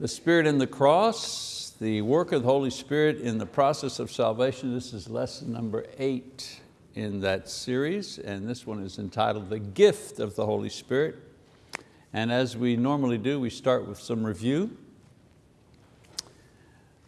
The Spirit in the cross, the work of the Holy Spirit in the process of salvation. This is lesson number eight in that series, and this one is entitled The Gift of the Holy Spirit. And as we normally do, we start with some review.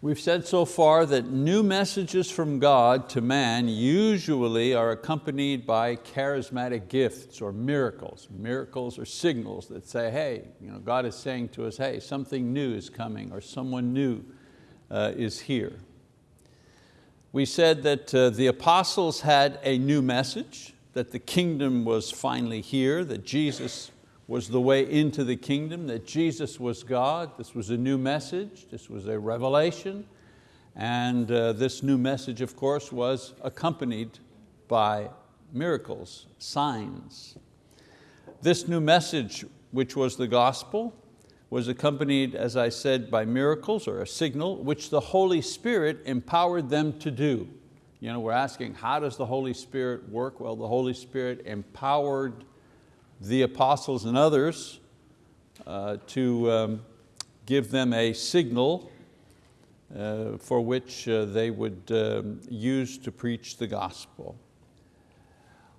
We've said so far that new messages from God to man usually are accompanied by charismatic gifts or miracles. Miracles or signals that say, hey, you know, God is saying to us, hey, something new is coming or someone new uh, is here. We said that uh, the apostles had a new message, that the kingdom was finally here, that Jesus was the way into the kingdom, that Jesus was God. This was a new message, this was a revelation. And uh, this new message, of course, was accompanied by miracles, signs. This new message, which was the gospel, was accompanied, as I said, by miracles or a signal, which the Holy Spirit empowered them to do. You know, we're asking, how does the Holy Spirit work? Well, the Holy Spirit empowered the apostles and others uh, to um, give them a signal uh, for which uh, they would um, use to preach the gospel.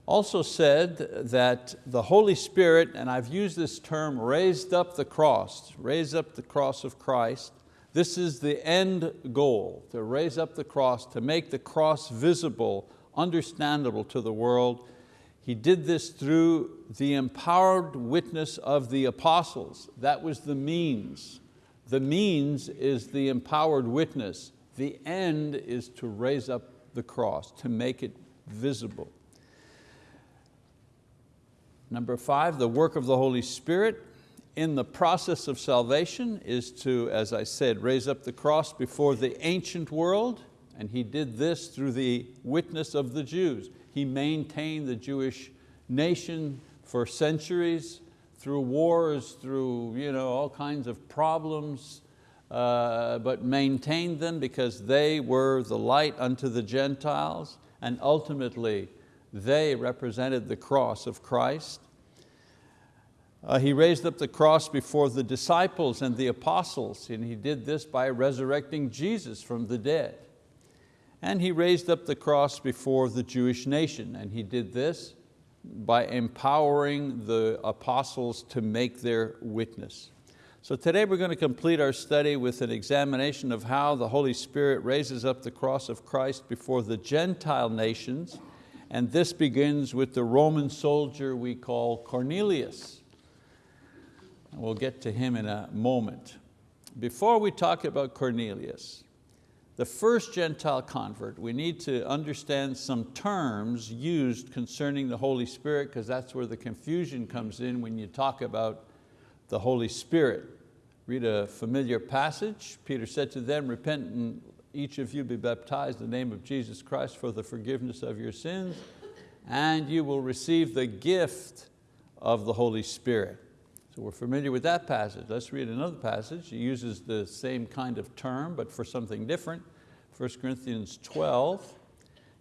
Also said that the Holy Spirit, and I've used this term, raised up the cross, raised up the cross of Christ. This is the end goal, to raise up the cross, to make the cross visible, understandable to the world, he did this through the empowered witness of the apostles. That was the means. The means is the empowered witness. The end is to raise up the cross, to make it visible. Number five, the work of the Holy Spirit in the process of salvation is to, as I said, raise up the cross before the ancient world, and he did this through the witness of the Jews. He maintained the Jewish nation for centuries through wars, through you know, all kinds of problems, uh, but maintained them because they were the light unto the Gentiles and ultimately they represented the cross of Christ. Uh, he raised up the cross before the disciples and the apostles and he did this by resurrecting Jesus from the dead. And he raised up the cross before the Jewish nation, and he did this by empowering the apostles to make their witness. So today we're going to complete our study with an examination of how the Holy Spirit raises up the cross of Christ before the Gentile nations, and this begins with the Roman soldier we call Cornelius. We'll get to him in a moment. Before we talk about Cornelius, the first Gentile convert, we need to understand some terms used concerning the Holy Spirit because that's where the confusion comes in when you talk about the Holy Spirit. Read a familiar passage. Peter said to them, repent and each of you be baptized in the name of Jesus Christ for the forgiveness of your sins and you will receive the gift of the Holy Spirit. So we're familiar with that passage. Let's read another passage. It uses the same kind of term, but for something different. 1 Corinthians 12.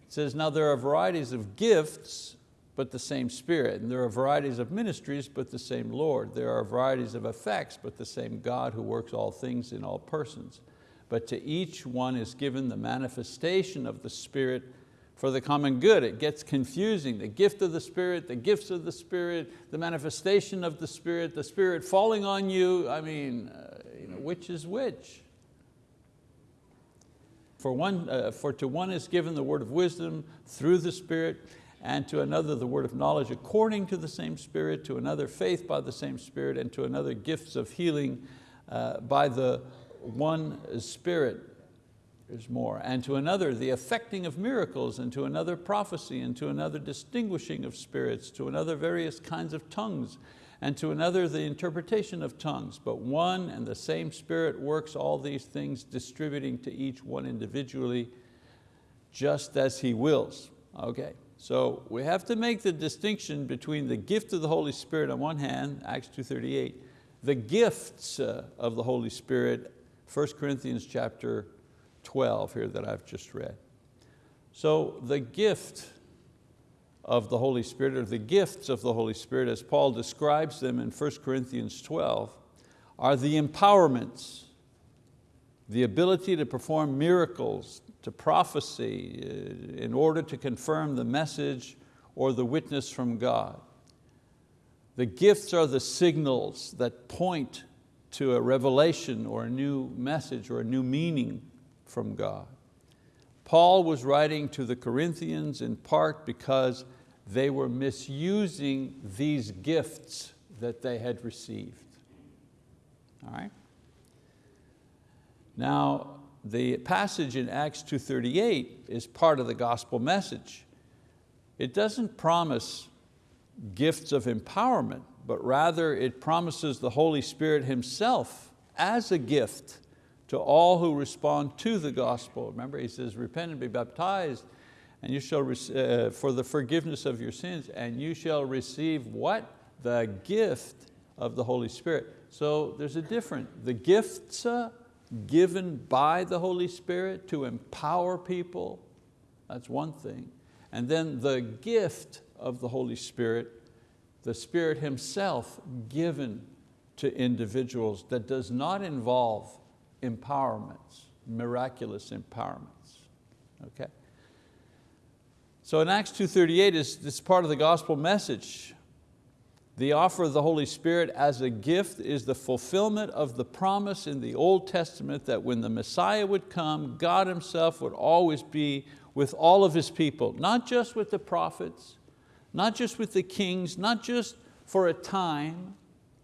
It says, now there are varieties of gifts, but the same Spirit. And there are varieties of ministries, but the same Lord. There are varieties of effects, but the same God who works all things in all persons. But to each one is given the manifestation of the Spirit for the common good. It gets confusing. The gift of the Spirit, the gifts of the Spirit, the manifestation of the Spirit, the Spirit falling on you. I mean, uh, you know, which is which? For, one, uh, for to one is given the word of wisdom through the Spirit, and to another the word of knowledge according to the same Spirit, to another faith by the same Spirit, and to another gifts of healing uh, by the one Spirit there's more. And to another, the effecting of miracles, and to another prophecy, and to another distinguishing of spirits, to another various kinds of tongues, and to another the interpretation of tongues. But one and the same Spirit works all these things, distributing to each one individually, just as He wills. Okay, so we have to make the distinction between the gift of the Holy Spirit on one hand, Acts 2.38, the gifts uh, of the Holy Spirit, 1 Corinthians chapter 12 here that I've just read. So the gift of the Holy Spirit, or the gifts of the Holy Spirit, as Paul describes them in 1 Corinthians 12, are the empowerments the ability to perform miracles, to prophecy, uh, in order to confirm the message or the witness from God. The gifts are the signals that point to a revelation or a new message or a new meaning from God. Paul was writing to the Corinthians in part because they were misusing these gifts that they had received. All right? Now, the passage in Acts 2.38 is part of the gospel message. It doesn't promise gifts of empowerment, but rather it promises the Holy Spirit Himself as a gift to all who respond to the gospel. Remember, He says, repent and be baptized and you shall uh, for the forgiveness of your sins, and you shall receive what? The gift of the Holy Spirit. So there's a difference. The gifts uh, given by the Holy Spirit to empower people, that's one thing. And then the gift of the Holy Spirit, the Spirit Himself given to individuals that does not involve empowerments, miraculous empowerments, okay? So in Acts 2.38 is this part of the gospel message. The offer of the Holy Spirit as a gift is the fulfillment of the promise in the Old Testament that when the Messiah would come, God Himself would always be with all of His people, not just with the prophets, not just with the kings, not just for a time,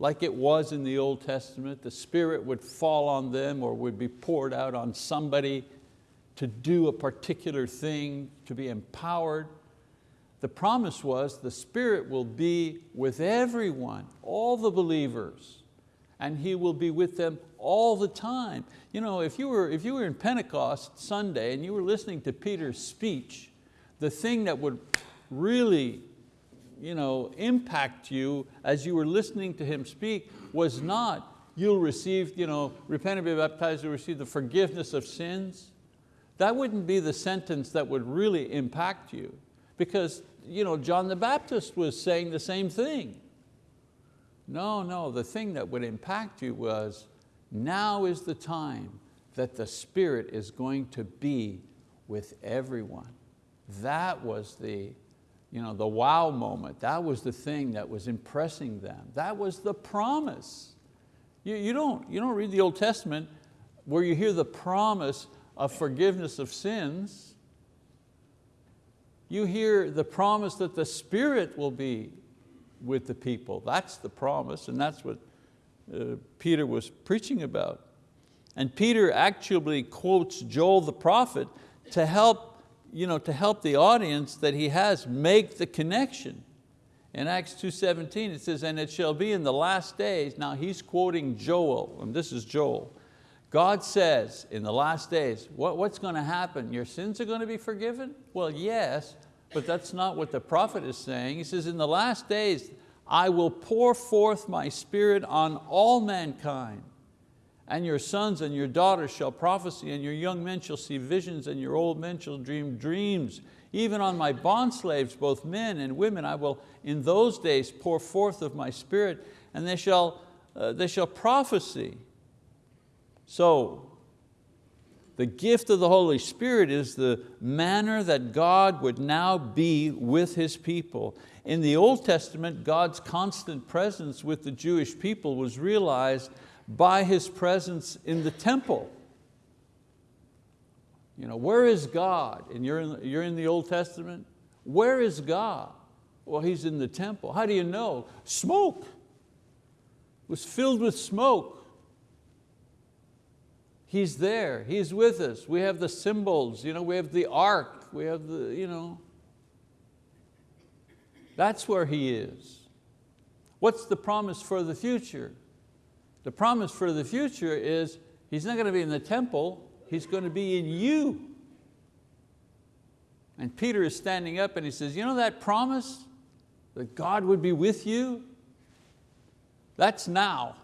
like it was in the Old Testament, the Spirit would fall on them or would be poured out on somebody to do a particular thing, to be empowered. The promise was the Spirit will be with everyone, all the believers, and He will be with them all the time. You know, if you were, if you were in Pentecost Sunday and you were listening to Peter's speech, the thing that would really you know, impact you as you were listening to him speak was not you'll receive, you know, repent and be baptized, you'll receive the forgiveness of sins that wouldn't be the sentence that would really impact you because you know, John the Baptist was saying the same thing. No, no, the thing that would impact you was now is the time that the Spirit is going to be with everyone. That was the, you know, the wow moment. That was the thing that was impressing them. That was the promise. You, you, don't, you don't read the Old Testament where you hear the promise of forgiveness of sins, you hear the promise that the Spirit will be with the people. That's the promise and that's what uh, Peter was preaching about. And Peter actually quotes Joel the prophet to help, you know, to help the audience that he has make the connection. In Acts 2.17 it says, and it shall be in the last days, now he's quoting Joel, and this is Joel, God says in the last days, what, what's going to happen? Your sins are going to be forgiven? Well, yes, but that's not what the prophet is saying. He says, in the last days, I will pour forth my spirit on all mankind. And your sons and your daughters shall prophesy, and your young men shall see visions, and your old men shall dream dreams. Even on my bondslaves, both men and women, I will in those days pour forth of my spirit, and they shall, uh, they shall prophesy. So, the gift of the Holy Spirit is the manner that God would now be with His people. In the Old Testament, God's constant presence with the Jewish people was realized by His presence in the temple. You know, where is God? And you're in, you're in the Old Testament. Where is God? Well, He's in the temple. How do you know? Smoke. Was filled with smoke. He's there, He's with us. We have the symbols, you know, we have the ark, we have the, you know. That's where He is. What's the promise for the future? The promise for the future is He's not going to be in the temple, He's going to be in you. And Peter is standing up and he says, you know that promise that God would be with you? That's now.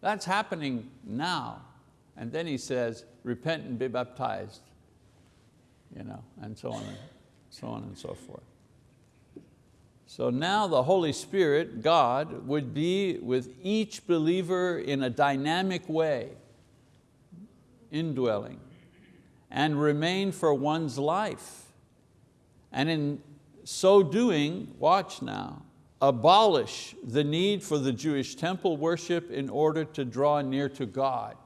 That's happening now. And then he says, repent and be baptized, you know, and so on and so on and so forth. So now the Holy Spirit, God, would be with each believer in a dynamic way. indwelling, and remain for one's life. And in so doing, watch now, abolish the need for the Jewish temple worship in order to draw near to God.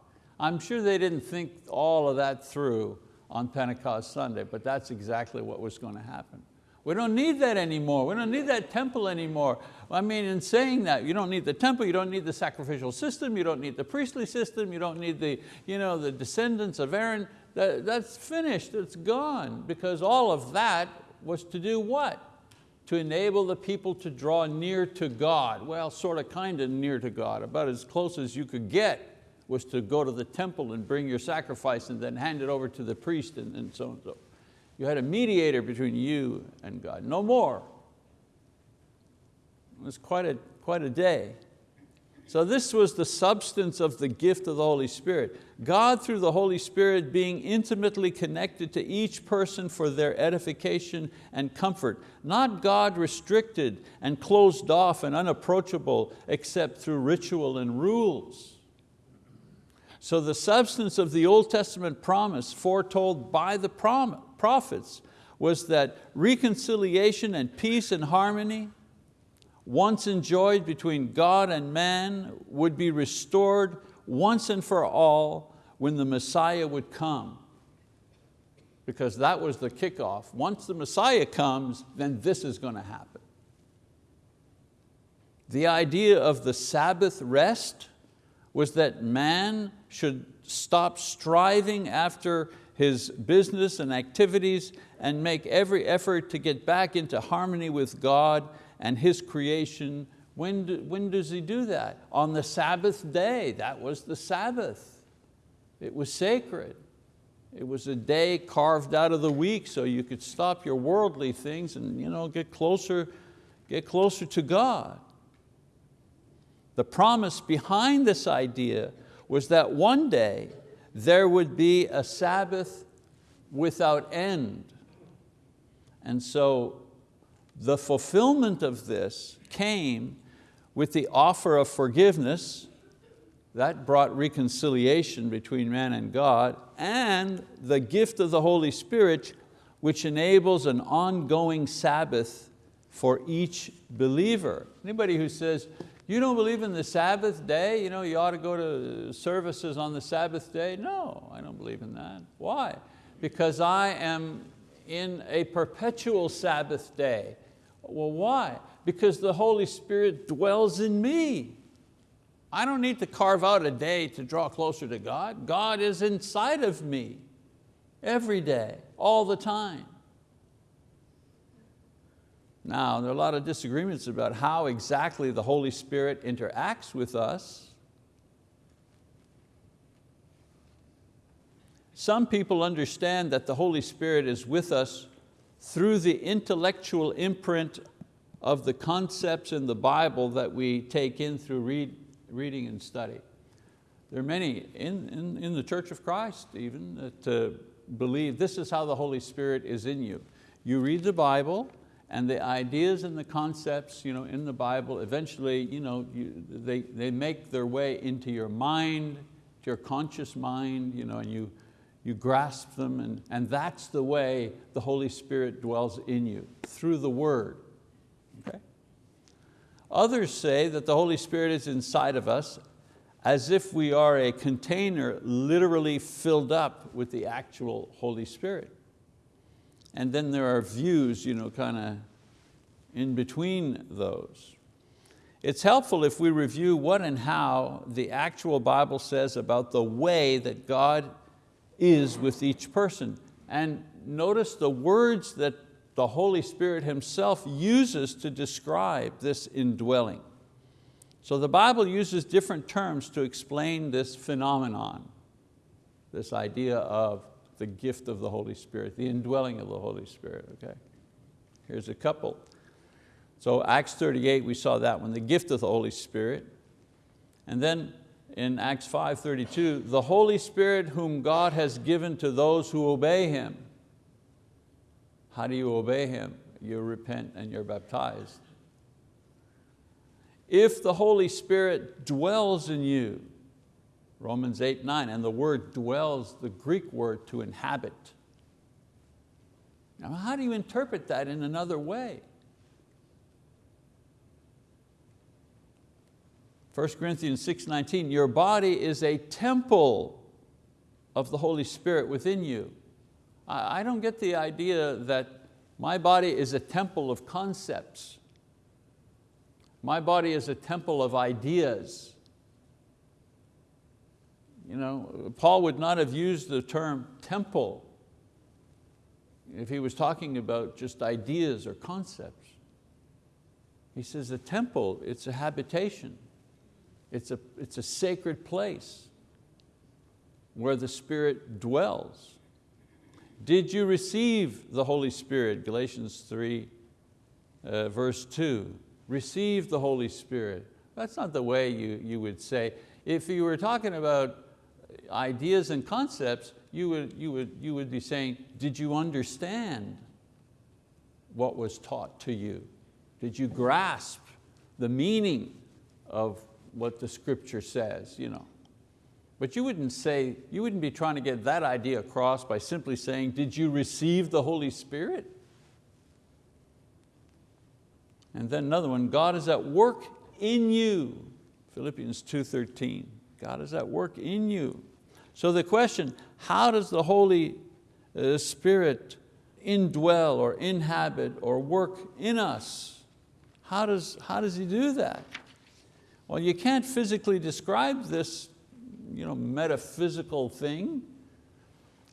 I'm sure they didn't think all of that through on Pentecost Sunday, but that's exactly what was going to happen. We don't need that anymore. We don't need that temple anymore. I mean, in saying that, you don't need the temple, you don't need the sacrificial system, you don't need the priestly system, you don't need the, you know, the descendants of Aaron. That, that's finished, it's gone, because all of that was to do what? To enable the people to draw near to God. Well, sort of kind of near to God, about as close as you could get was to go to the temple and bring your sacrifice and then hand it over to the priest and, and so and so. You had a mediator between you and God, no more. It was quite a, quite a day. So this was the substance of the gift of the Holy Spirit. God through the Holy Spirit being intimately connected to each person for their edification and comfort. Not God restricted and closed off and unapproachable except through ritual and rules. So the substance of the Old Testament promise foretold by the prophets was that reconciliation and peace and harmony once enjoyed between God and man would be restored once and for all when the Messiah would come. Because that was the kickoff. Once the Messiah comes, then this is going to happen. The idea of the Sabbath rest was that man should stop striving after his business and activities and make every effort to get back into harmony with God and His creation. When, do, when does He do that? On the Sabbath day, that was the Sabbath. It was sacred. It was a day carved out of the week so you could stop your worldly things and you know, get, closer, get closer to God. The promise behind this idea was that one day there would be a Sabbath without end. And so the fulfillment of this came with the offer of forgiveness, that brought reconciliation between man and God, and the gift of the Holy Spirit, which enables an ongoing Sabbath for each believer. Anybody who says, you don't believe in the Sabbath day, you know, you ought to go to services on the Sabbath day? No, I don't believe in that. Why? Because I am in a perpetual Sabbath day. Well, why? Because the Holy Spirit dwells in me. I don't need to carve out a day to draw closer to God. God is inside of me every day, all the time. Now, there are a lot of disagreements about how exactly the Holy Spirit interacts with us. Some people understand that the Holy Spirit is with us through the intellectual imprint of the concepts in the Bible that we take in through read, reading and study. There are many in, in, in the Church of Christ even that uh, believe this is how the Holy Spirit is in you. You read the Bible and the ideas and the concepts you know, in the Bible, eventually you know, you, they, they make their way into your mind, to your conscious mind, you know, and you, you grasp them, and, and that's the way the Holy Spirit dwells in you, through the word. Okay? Others say that the Holy Spirit is inside of us as if we are a container literally filled up with the actual Holy Spirit. And then there are views you know, kind of in between those. It's helpful if we review what and how the actual Bible says about the way that God is with each person. And notice the words that the Holy Spirit Himself uses to describe this indwelling. So the Bible uses different terms to explain this phenomenon, this idea of the gift of the Holy Spirit, the indwelling of the Holy Spirit, okay? Here's a couple. So Acts 38, we saw that one, the gift of the Holy Spirit. And then in Acts 5.32, the Holy Spirit whom God has given to those who obey Him. How do you obey Him? You repent and you're baptized. If the Holy Spirit dwells in you, Romans 8, 9, and the word dwells, the Greek word to inhabit. Now how do you interpret that in another way? 1 Corinthians 6.19, your body is a temple of the Holy Spirit within you. I don't get the idea that my body is a temple of concepts. My body is a temple of ideas. You know, Paul would not have used the term temple if he was talking about just ideas or concepts. He says a temple, it's a habitation. It's a, it's a sacred place where the Spirit dwells. Did you receive the Holy Spirit? Galatians 3, uh, verse 2. Receive the Holy Spirit. That's not the way you, you would say. If you were talking about ideas and concepts, you would, you, would, you would be saying, did you understand what was taught to you? Did you grasp the meaning of what the scripture says? You know? But you wouldn't say, you wouldn't be trying to get that idea across by simply saying, did you receive the Holy Spirit? And then another one, God is at work in you. Philippians 2.13, God is at work in you. So the question, how does the Holy uh, Spirit indwell or inhabit or work in us? How does, how does He do that? Well, you can't physically describe this you know, metaphysical thing.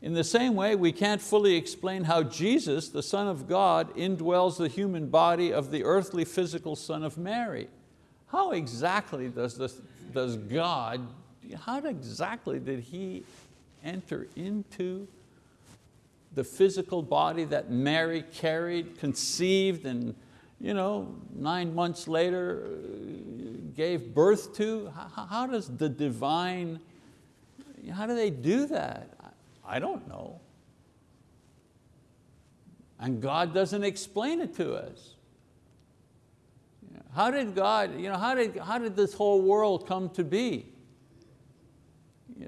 In the same way, we can't fully explain how Jesus, the Son of God, indwells the human body of the earthly physical Son of Mary. How exactly does, this, does God, how exactly did He enter into the physical body that Mary carried, conceived, and you know, nine months later uh, gave birth to? How, how does the divine, how do they do that? I don't know. And God doesn't explain it to us. How did God, you know, how did, how did this whole world come to be?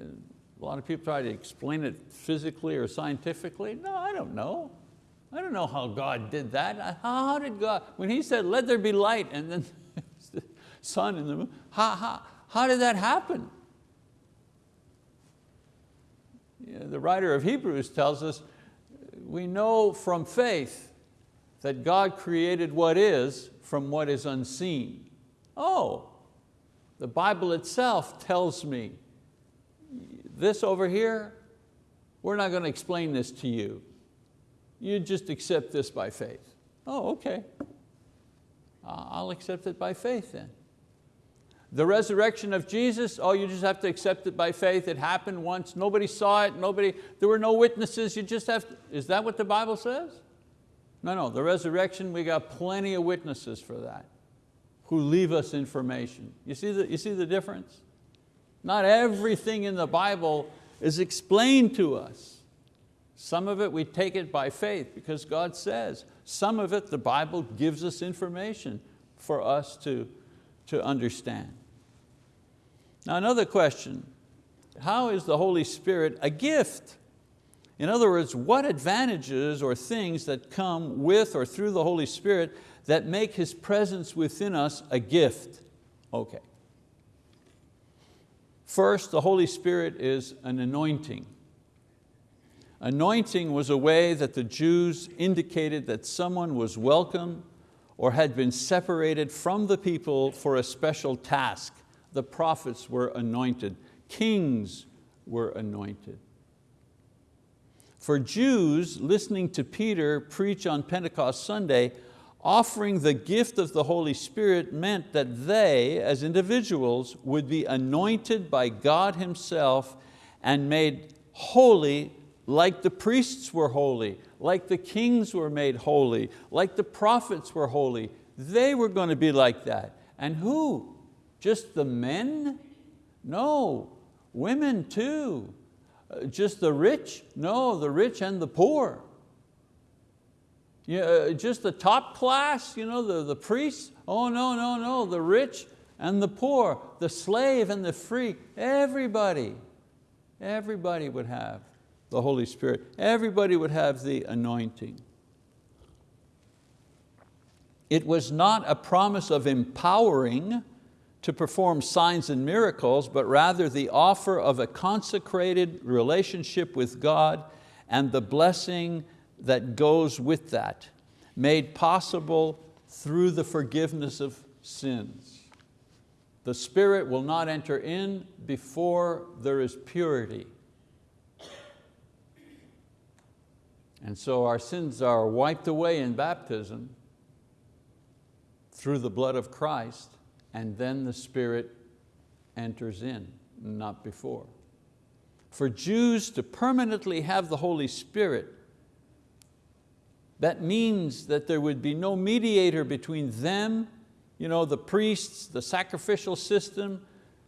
A lot of people try to explain it physically or scientifically. No, I don't know. I don't know how God did that. How, did God, when He said, let there be light, and then the sun and the moon, how, how, how did that happen? You know, the writer of Hebrews tells us, we know from faith that God created what is from what is unseen. Oh, the Bible itself tells me this over here, we're not going to explain this to you you just accept this by faith. Oh, okay. I'll accept it by faith then. The resurrection of Jesus, oh, you just have to accept it by faith. It happened once, nobody saw it, nobody, there were no witnesses, you just have to, is that what the Bible says? No, no, the resurrection, we got plenty of witnesses for that who leave us information. You see the, you see the difference? Not everything in the Bible is explained to us. Some of it we take it by faith because God says. Some of it the Bible gives us information for us to, to understand. Now another question, how is the Holy Spirit a gift? In other words, what advantages or things that come with or through the Holy Spirit that make His presence within us a gift? Okay. First, the Holy Spirit is an anointing. Anointing was a way that the Jews indicated that someone was welcome or had been separated from the people for a special task. The prophets were anointed, kings were anointed. For Jews listening to Peter preach on Pentecost Sunday, offering the gift of the Holy Spirit meant that they, as individuals, would be anointed by God Himself and made holy like the priests were holy, like the kings were made holy, like the prophets were holy. They were going to be like that. And who? Just the men? No, women too. Uh, just the rich? No, the rich and the poor. Yeah, uh, just the top class, you know, the, the priests? Oh no, no, no, the rich, and the poor, the slave and the free, everybody, everybody would have the Holy Spirit. Everybody would have the anointing. It was not a promise of empowering to perform signs and miracles, but rather the offer of a consecrated relationship with God and the blessing that goes with that, made possible through the forgiveness of sins. The Spirit will not enter in before there is purity. And so our sins are wiped away in baptism through the blood of Christ, and then the Spirit enters in, not before. For Jews to permanently have the Holy Spirit, that means that there would be no mediator between them, you know, the priests, the sacrificial system,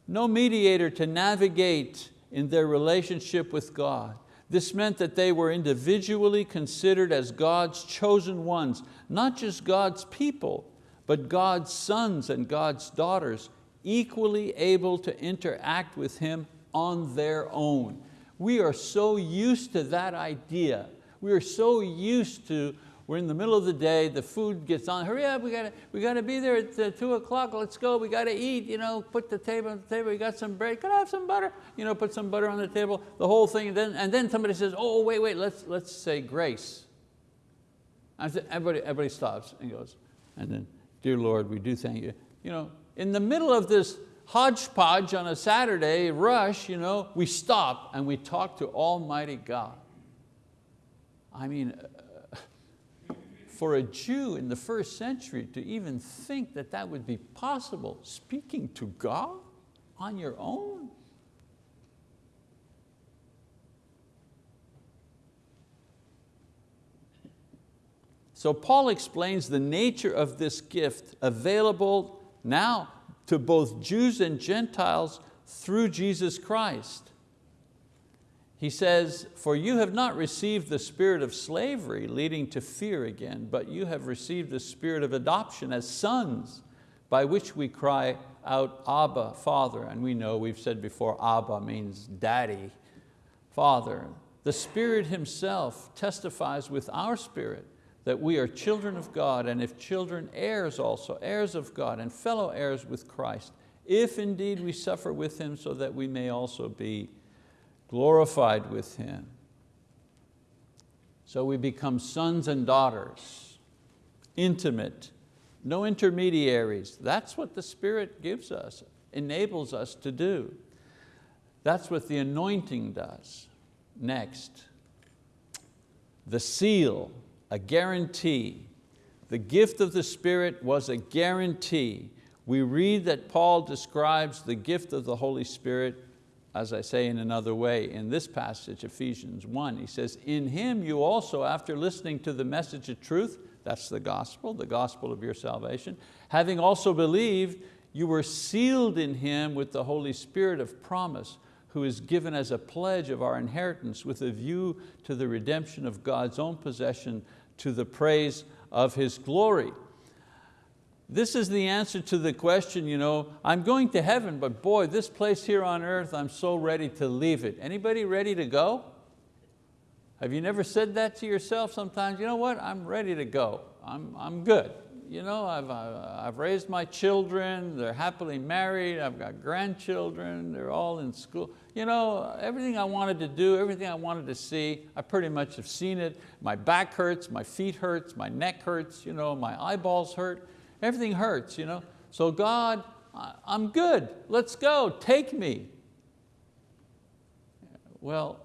no mediator to navigate in their relationship with God. This meant that they were individually considered as God's chosen ones, not just God's people, but God's sons and God's daughters, equally able to interact with Him on their own. We are so used to that idea. We are so used to we're in the middle of the day, the food gets on, hurry up, we got to, we got to be there at uh, two o'clock, let's go, we got to eat, you know, put the table on the table, we got some bread, could I have some butter? You know, put some butter on the table, the whole thing, and then, and then somebody says, oh, wait, wait, let's, let's say grace. everybody, everybody stops and goes, and then, dear Lord, we do thank you. You know, in the middle of this hodgepodge on a Saturday rush, you know, we stop and we talk to Almighty God. I mean, uh, for a Jew in the first century to even think that that would be possible, speaking to God on your own. So Paul explains the nature of this gift available now to both Jews and Gentiles through Jesus Christ. He says, for you have not received the spirit of slavery leading to fear again, but you have received the spirit of adoption as sons, by which we cry out, Abba, Father. And we know, we've said before, Abba means daddy, Father. The Spirit Himself testifies with our spirit that we are children of God, and if children, heirs also, heirs of God, and fellow heirs with Christ, if indeed we suffer with Him so that we may also be glorified with Him. So we become sons and daughters, intimate, no intermediaries. That's what the Spirit gives us, enables us to do. That's what the anointing does. Next, the seal, a guarantee. The gift of the Spirit was a guarantee. We read that Paul describes the gift of the Holy Spirit as I say in another way, in this passage, Ephesians 1, he says, in Him you also, after listening to the message of truth, that's the gospel, the gospel of your salvation, having also believed, you were sealed in Him with the Holy Spirit of promise, who is given as a pledge of our inheritance with a view to the redemption of God's own possession to the praise of His glory. This is the answer to the question, you know, I'm going to heaven, but boy, this place here on earth, I'm so ready to leave it. Anybody ready to go? Have you never said that to yourself sometimes? You know what, I'm ready to go. I'm, I'm good. You know, I've, uh, I've raised my children, they're happily married, I've got grandchildren, they're all in school. You know, everything I wanted to do, everything I wanted to see, I pretty much have seen it. My back hurts, my feet hurts, my neck hurts, you know, my eyeballs hurt. Everything hurts, you know? So God, I'm good, let's go, take me. Well,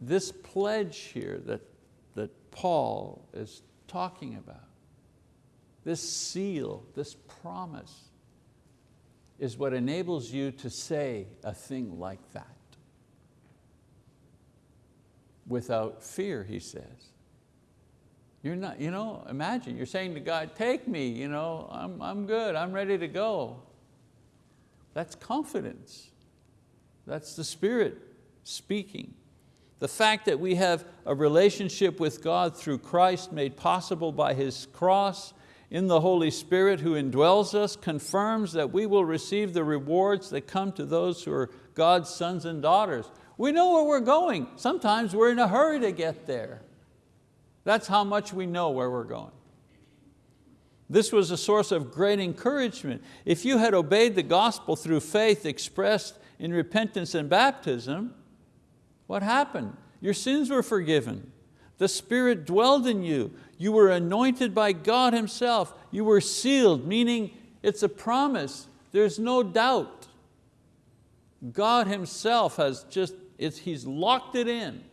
this pledge here that, that Paul is talking about, this seal, this promise, is what enables you to say a thing like that. Without fear, he says. You're not, you know, imagine, you're saying to God, take me, you know, I'm, I'm good, I'm ready to go. That's confidence. That's the Spirit speaking. The fact that we have a relationship with God through Christ made possible by His cross in the Holy Spirit who indwells us confirms that we will receive the rewards that come to those who are God's sons and daughters. We know where we're going. Sometimes we're in a hurry to get there. That's how much we know where we're going. This was a source of great encouragement. If you had obeyed the gospel through faith expressed in repentance and baptism, what happened? Your sins were forgiven. The Spirit dwelled in you. You were anointed by God Himself. You were sealed, meaning it's a promise. There's no doubt. God Himself has just, He's locked it in.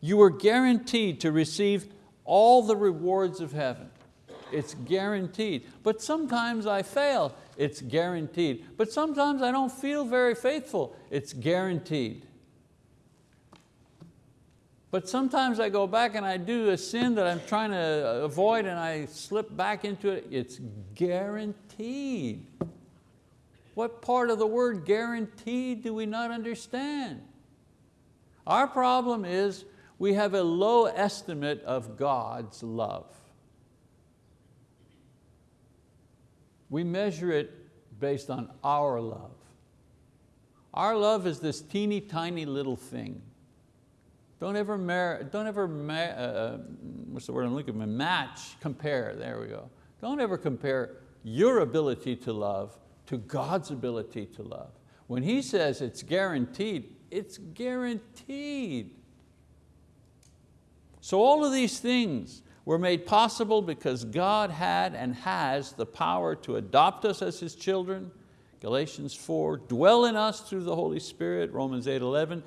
You were guaranteed to receive all the rewards of heaven. It's guaranteed. But sometimes I fail, it's guaranteed. But sometimes I don't feel very faithful, it's guaranteed. But sometimes I go back and I do a sin that I'm trying to uh, avoid and I slip back into it, it's guaranteed. What part of the word guaranteed do we not understand? Our problem is we have a low estimate of God's love. We measure it based on our love. Our love is this teeny tiny little thing. Don't ever, don't ever uh, uh, what's the word I'm looking for? Match, compare, there we go. Don't ever compare your ability to love to God's ability to love. When He says it's guaranteed, it's guaranteed. So all of these things were made possible because God had and has the power to adopt us as His children, Galatians 4, dwell in us through the Holy Spirit, Romans 8, 11,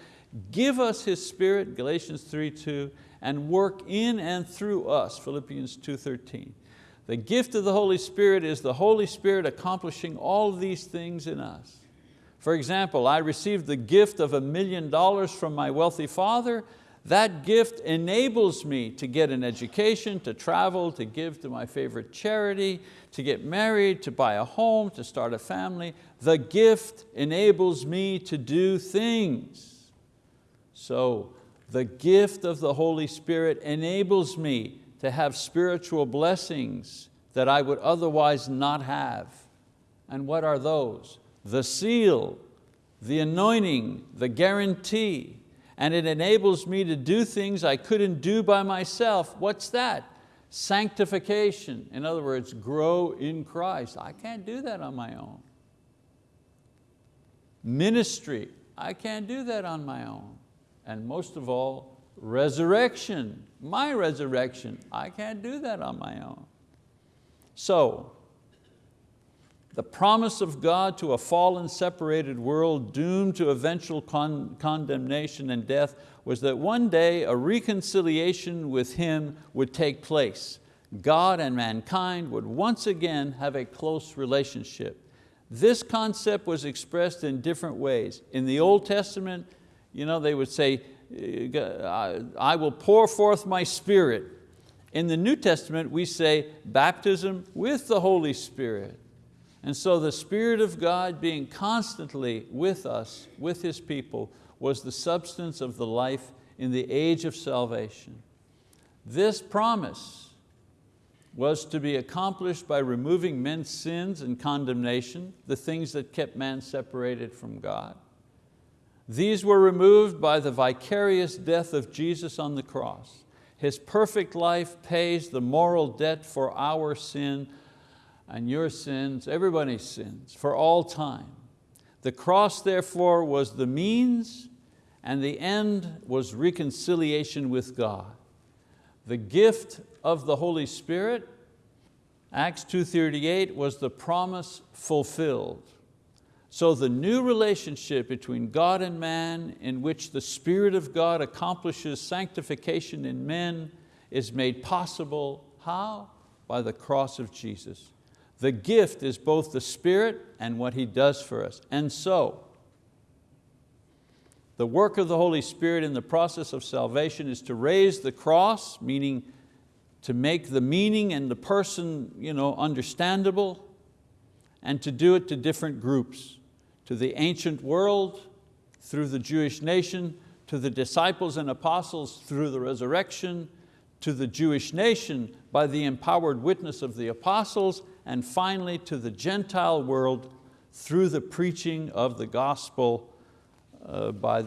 give us His Spirit, Galatians 3, 2, and work in and through us, Philippians 2, 13. The gift of the Holy Spirit is the Holy Spirit accomplishing all these things in us. For example, I received the gift of a million dollars from my wealthy father that gift enables me to get an education, to travel, to give to my favorite charity, to get married, to buy a home, to start a family. The gift enables me to do things. So the gift of the Holy Spirit enables me to have spiritual blessings that I would otherwise not have. And what are those? The seal, the anointing, the guarantee, and it enables me to do things I couldn't do by myself. What's that? Sanctification. In other words, grow in Christ. I can't do that on my own. Ministry. I can't do that on my own. And most of all, resurrection. My resurrection. I can't do that on my own. So, the promise of God to a fallen, separated world doomed to eventual con condemnation and death was that one day a reconciliation with Him would take place. God and mankind would once again have a close relationship. This concept was expressed in different ways. In the Old Testament, you know, they would say, uh, I will pour forth my spirit. In the New Testament, we say baptism with the Holy Spirit. And so the Spirit of God being constantly with us, with His people, was the substance of the life in the age of salvation. This promise was to be accomplished by removing men's sins and condemnation, the things that kept man separated from God. These were removed by the vicarious death of Jesus on the cross. His perfect life pays the moral debt for our sin and your sins, everybody's sins, for all time. The cross therefore was the means and the end was reconciliation with God. The gift of the Holy Spirit, Acts 2.38, was the promise fulfilled. So the new relationship between God and man in which the Spirit of God accomplishes sanctification in men is made possible, how? By the cross of Jesus. The gift is both the Spirit and what He does for us. And so, the work of the Holy Spirit in the process of salvation is to raise the cross, meaning to make the meaning and the person you know, understandable, and to do it to different groups, to the ancient world, through the Jewish nation, to the disciples and apostles through the resurrection, to the Jewish nation by the empowered witness of the apostles, and finally to the Gentile world through the preaching of the gospel uh, by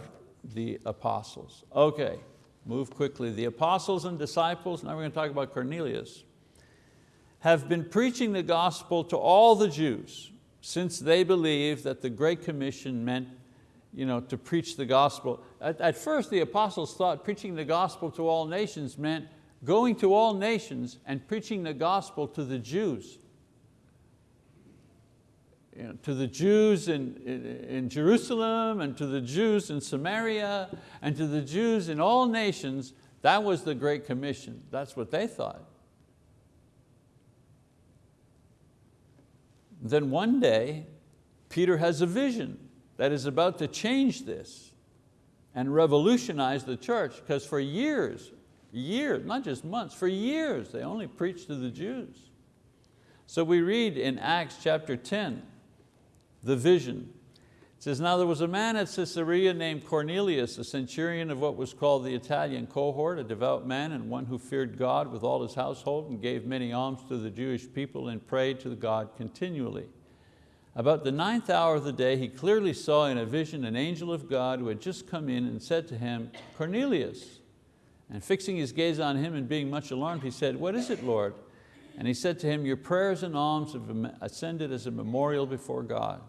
the apostles. Okay, move quickly. The apostles and disciples, now we're going to talk about Cornelius, have been preaching the gospel to all the Jews since they believed that the Great Commission meant you know, to preach the gospel. At, at first the apostles thought preaching the gospel to all nations meant going to all nations and preaching the gospel to the Jews. You know, to the Jews in, in, in, Jerusalem and to the Jews in Samaria and to the Jews in all nations, that was the Great Commission. That's what they thought. Then one day, Peter has a vision that is about to change this and revolutionize the church because for years, years, not just months, for years they only preached to the Jews. So we read in Acts chapter 10, the vision. It says, now there was a man at Caesarea named Cornelius, a centurion of what was called the Italian cohort, a devout man and one who feared God with all his household and gave many alms to the Jewish people and prayed to God continually. About the ninth hour of the day, he clearly saw in a vision an angel of God who had just come in and said to him, Cornelius. And fixing his gaze on him and being much alarmed, he said, what is it, Lord? And he said to him, your prayers and alms have ascended as a memorial before God.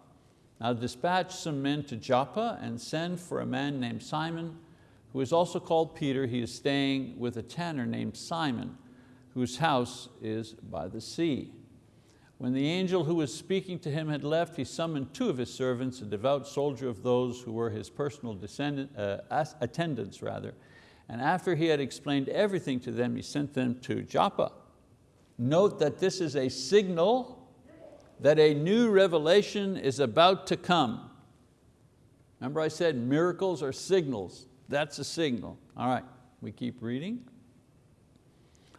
Now dispatch some men to Joppa and send for a man named Simon, who is also called Peter. He is staying with a tanner named Simon, whose house is by the sea. When the angel who was speaking to him had left, he summoned two of his servants, a devout soldier of those who were his personal uh, attendants. Rather. And after he had explained everything to them, he sent them to Joppa. Note that this is a signal that a new revelation is about to come. Remember I said miracles are signals. That's a signal. All right, we keep reading.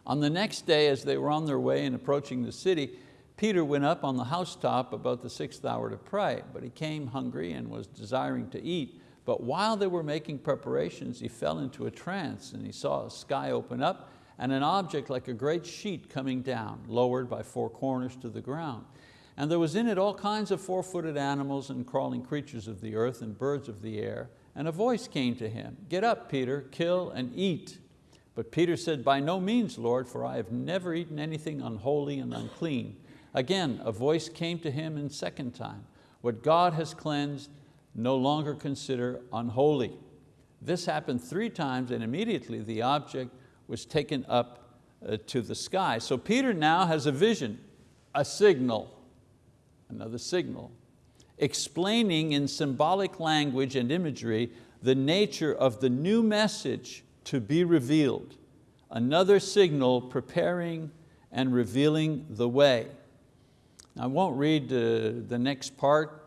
On the next day, as they were on their way and approaching the city, Peter went up on the housetop about the sixth hour to pray, but he came hungry and was desiring to eat. But while they were making preparations, he fell into a trance and he saw a sky open up and an object like a great sheet coming down, lowered by four corners to the ground. And there was in it all kinds of four-footed animals and crawling creatures of the earth and birds of the air. And a voice came to him, get up, Peter, kill and eat. But Peter said, by no means, Lord, for I have never eaten anything unholy and unclean. Again, a voice came to him in second time. What God has cleansed, no longer consider unholy. This happened three times and immediately the object was taken up uh, to the sky. So Peter now has a vision, a signal, another signal, explaining in symbolic language and imagery the nature of the new message to be revealed. Another signal preparing and revealing the way. I won't read uh, the next part.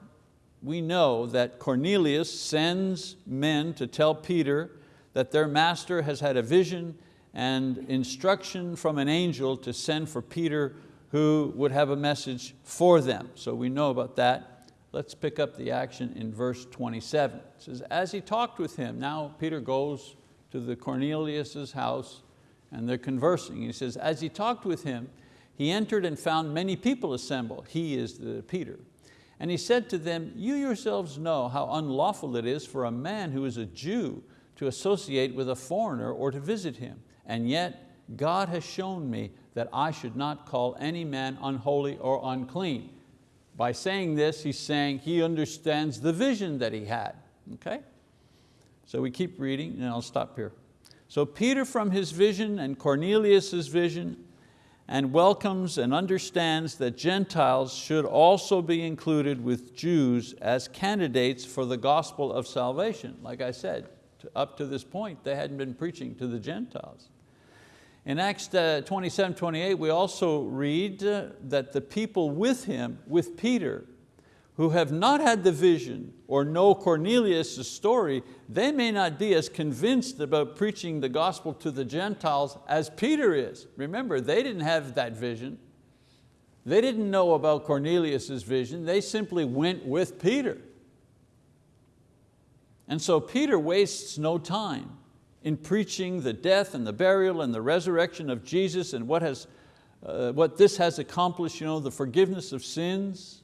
We know that Cornelius sends men to tell Peter that their master has had a vision and instruction from an angel to send for Peter who would have a message for them. So we know about that. Let's pick up the action in verse 27. It says, as he talked with him, now Peter goes to the Cornelius's house and they're conversing. He says, as he talked with him, he entered and found many people assembled. He is the Peter. And he said to them, you yourselves know how unlawful it is for a man who is a Jew to associate with a foreigner or to visit him. And yet God has shown me that I should not call any man unholy or unclean. By saying this, he's saying he understands the vision that he had. Okay? So we keep reading and I'll stop here. So Peter from his vision and Cornelius's vision and welcomes and understands that Gentiles should also be included with Jews as candidates for the gospel of salvation. Like I said, up to this point, they hadn't been preaching to the Gentiles. In Acts uh, 27, 28, we also read uh, that the people with him, with Peter, who have not had the vision or know Cornelius' story, they may not be as convinced about preaching the gospel to the Gentiles as Peter is. Remember, they didn't have that vision. They didn't know about Cornelius' vision. They simply went with Peter. And so Peter wastes no time. in preaching the death and the burial and the resurrection of Jesus and what, has, uh, what this has accomplished, you know, the forgiveness of sins.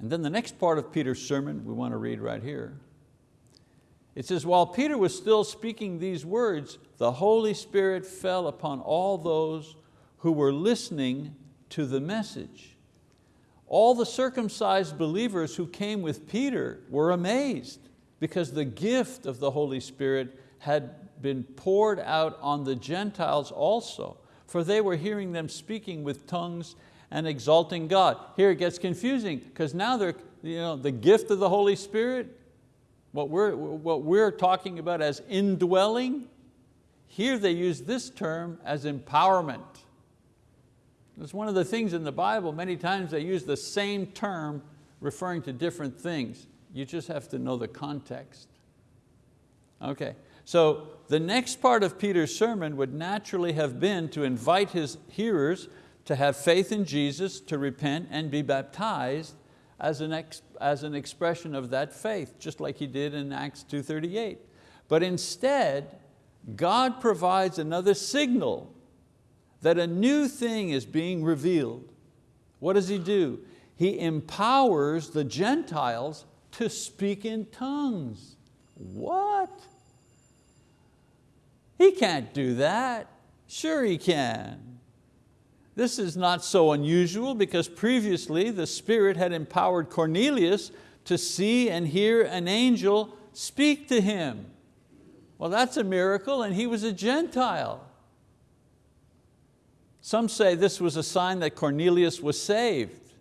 And then the next part of Peter's sermon we want to read right here. It says, while Peter was still speaking these words, the Holy Spirit fell upon all those who were listening to the message. All the circumcised believers who came with Peter were amazed because the gift of the Holy Spirit had been poured out on the Gentiles also, for they were hearing them speaking with tongues and exalting God. Here it gets confusing because now they're, you know, the gift of the Holy Spirit, what we're, what we're talking about as indwelling, here they use this term as empowerment. It's one of the things in the Bible, many times they use the same term referring to different things. You just have to know the context. Okay, so the next part of Peter's sermon would naturally have been to invite his hearers to have faith in Jesus, to repent and be baptized as an, ex, as an expression of that faith, just like he did in Acts 2.38. But instead, God provides another signal that a new thing is being revealed. What does He do? He empowers the Gentiles to speak in tongues. What? He can't do that. Sure he can. This is not so unusual because previously the Spirit had empowered Cornelius to see and hear an angel speak to him. Well, that's a miracle and he was a Gentile. Some say this was a sign that Cornelius was saved.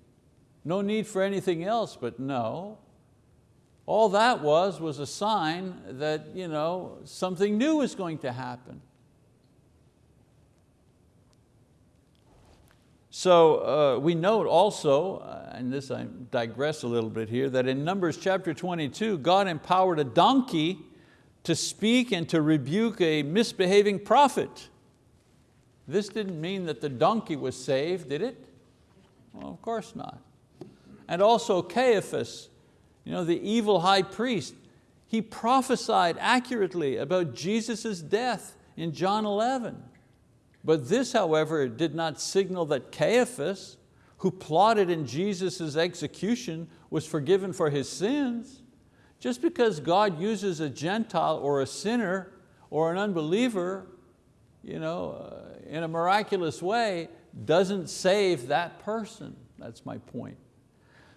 No need for anything else, but no. All that was was a sign that you know, something new was going to happen. So uh, we note also, uh, and this I digress a little bit here, that in Numbers chapter 22, God empowered a donkey to speak and to rebuke a misbehaving prophet. This didn't mean that the donkey was saved, did it? Well, of course not. And also Caiaphas, you know, the evil high priest, he prophesied accurately about Jesus' death in John 11. But this, however, did not signal that Caiaphas, who plotted in Jesus' execution, was forgiven for his sins. Just because God uses a Gentile or a sinner or an unbeliever you know, uh, in a miraculous way doesn't save that person. That's my point.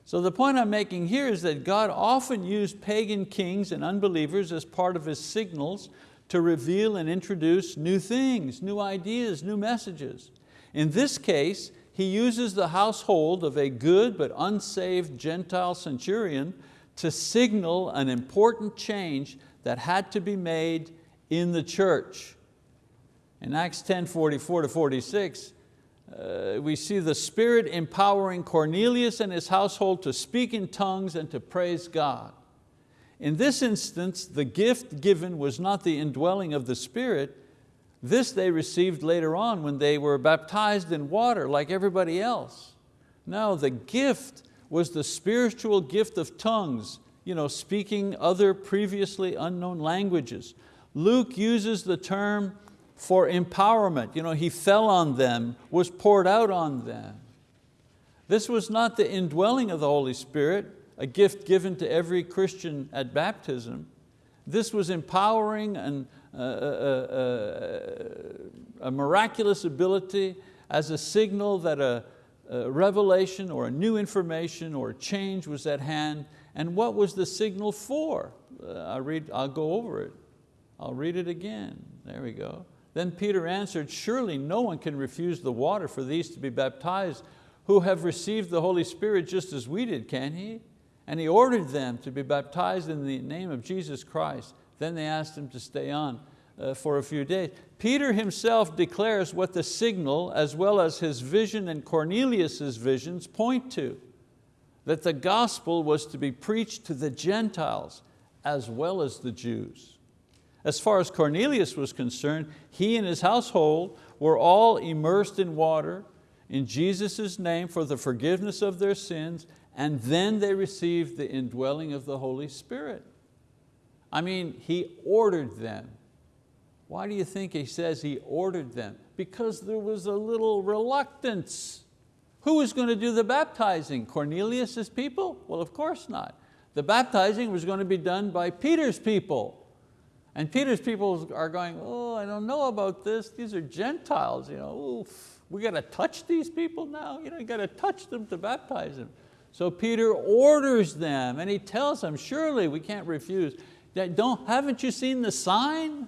So the point I'm making here is that God often used pagan kings and unbelievers as part of His signals to reveal and introduce new things, new ideas, new messages. In this case, he uses the household of a good but unsaved Gentile centurion to signal an important change that had to be made in the church. In Acts 10, 44 to 46, uh, we see the Spirit empowering Cornelius and his household to speak in tongues and to praise God. In this instance, the gift given was not the indwelling of the Spirit, this they received later on when they were baptized in water like everybody else. No, the gift was the spiritual gift of tongues, you know, speaking other previously unknown languages. Luke uses the term for empowerment. You know, he fell on them, was poured out on them. This was not the indwelling of the Holy Spirit, a gift given to every Christian at baptism. This was empowering and uh, uh, uh, a miraculous ability as a signal that a, a revelation or a new information or a change was at hand. And what was the signal for? I'll, read, I'll go over it. I'll read it again. There we go. Then Peter answered, surely no one can refuse the water for these to be baptized who have received the Holy Spirit just as we did, can he? And he ordered them to be baptized in the name of Jesus Christ. Then they asked him to stay on uh, for a few days. Peter himself declares what the signal as well as his vision and Cornelius's visions point to, that the gospel was to be preached to the Gentiles as well as the Jews. As far as Cornelius was concerned, he and his household were all immersed in water in Jesus' name for the forgiveness of their sins and then they received the indwelling of the Holy Spirit. I mean, He ordered them. Why do you think He says He ordered them? Because there was a little reluctance. Who was going to do the baptizing? Cornelius' people? Well, of course not. The baptizing was going to be done by Peter's people. And Peter's people are going, oh, I don't know about this. These are Gentiles. You know, Oof, we got to touch these people now. You know, you got to touch them to baptize them. So Peter orders them and he tells them, surely we can't refuse. Don't, haven't you seen the sign?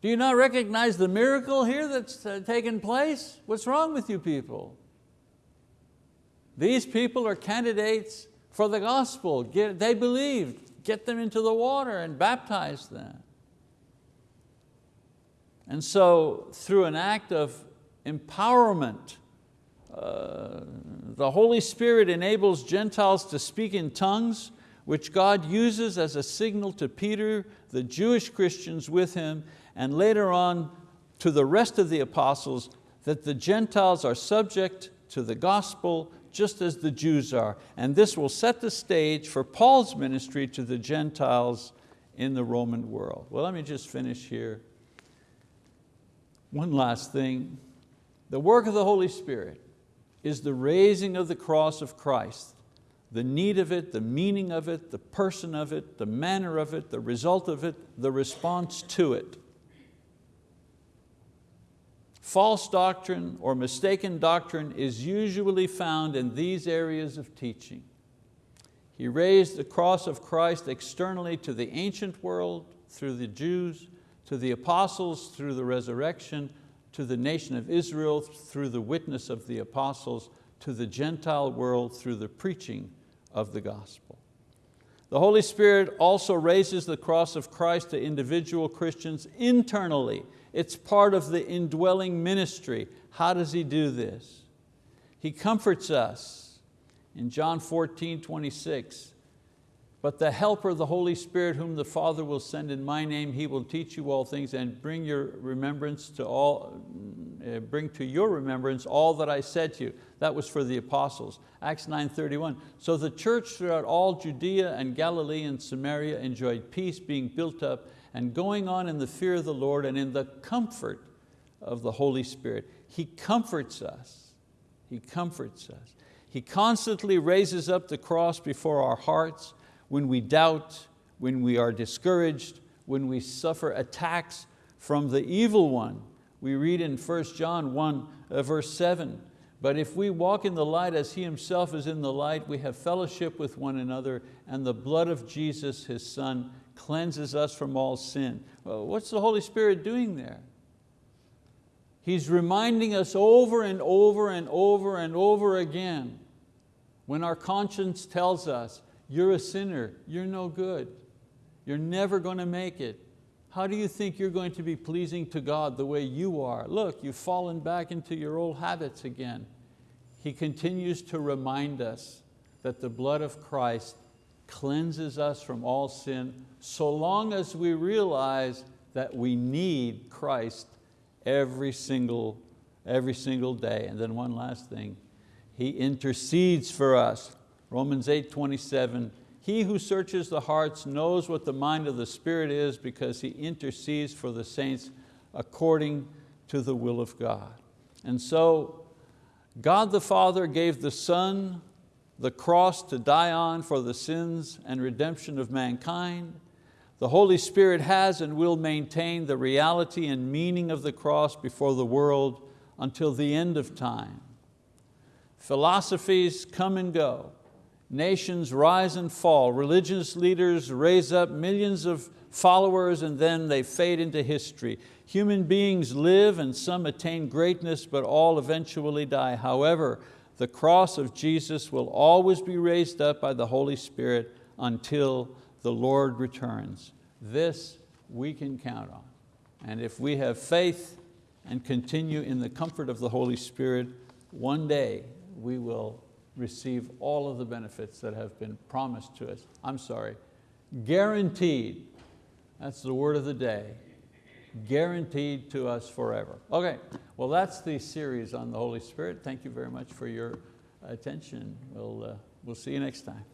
Do you not recognize the miracle here that's uh, taken place? What's wrong with you people? These people are candidates for the gospel. Get, they believed. Get them into the water and baptize them. And so through an act of empowerment, uh, the Holy Spirit enables Gentiles to speak in tongues, which God uses as a signal to Peter, the Jewish Christians with him, and later on to the rest of the apostles that the Gentiles are subject to the gospel just as the Jews are. And this will set the stage for Paul's ministry to the Gentiles in the Roman world. Well, let me just finish here. One last thing. The work of the Holy Spirit is the raising of the cross of Christ. The need of it, the meaning of it, the person of it, the manner of it, the result of it, the response to it. False doctrine or mistaken doctrine is usually found in these areas of teaching. He raised the cross of Christ externally to the ancient world through the Jews, to the apostles through the resurrection, to the nation of Israel through the witness of the apostles, to the Gentile world through the preaching of the gospel. The Holy Spirit also raises the cross of Christ to individual Christians internally it's part of the indwelling ministry. How does He do this? He comforts us. In John 14, 26, but the helper, the Holy Spirit, whom the Father will send in my name, He will teach you all things and bring your remembrance to all, uh, bring to your remembrance all that I said to you. That was for the apostles. Acts 9.31. So the church throughout all Judea and Galilee and Samaria enjoyed peace, being built up and going on in the fear of the Lord and in the comfort of the Holy Spirit. He comforts us. He comforts us. He constantly raises up the cross before our hearts when we doubt, when we are discouraged, when we suffer attacks from the evil one. We read in 1 John 1 uh, verse 7, but if we walk in the light as He Himself is in the light, we have fellowship with one another and the blood of Jesus, His Son, cleanses us from all sin. Well, what's the Holy Spirit doing there? He's reminding us over and over and over and over again when our conscience tells us, you're a sinner, you're no good, you're never going to make it. How do you think you're going to be pleasing to God the way you are? Look, you've fallen back into your old habits again. He continues to remind us that the blood of Christ cleanses us from all sin so long as we realize that we need Christ every single, every single day. And then one last thing, He intercedes for us. Romans 8, 27, He who searches the hearts knows what the mind of the Spirit is because He intercedes for the saints according to the will of God. And so God the Father gave the Son the cross to die on for the sins and redemption of mankind. The Holy Spirit has and will maintain the reality and meaning of the cross before the world until the end of time. Philosophies come and go. Nations rise and fall. Religious leaders raise up millions of followers and then they fade into history. Human beings live and some attain greatness, but all eventually die. However, the cross of Jesus will always be raised up by the Holy Spirit until the Lord returns. This we can count on. And if we have faith and continue in the comfort of the Holy Spirit, one day we will receive all of the benefits that have been promised to us. I'm sorry, guaranteed. That's the word of the day guaranteed to us forever. Okay, well that's the series on the Holy Spirit. Thank you very much for your attention. We'll, uh, we'll see you next time.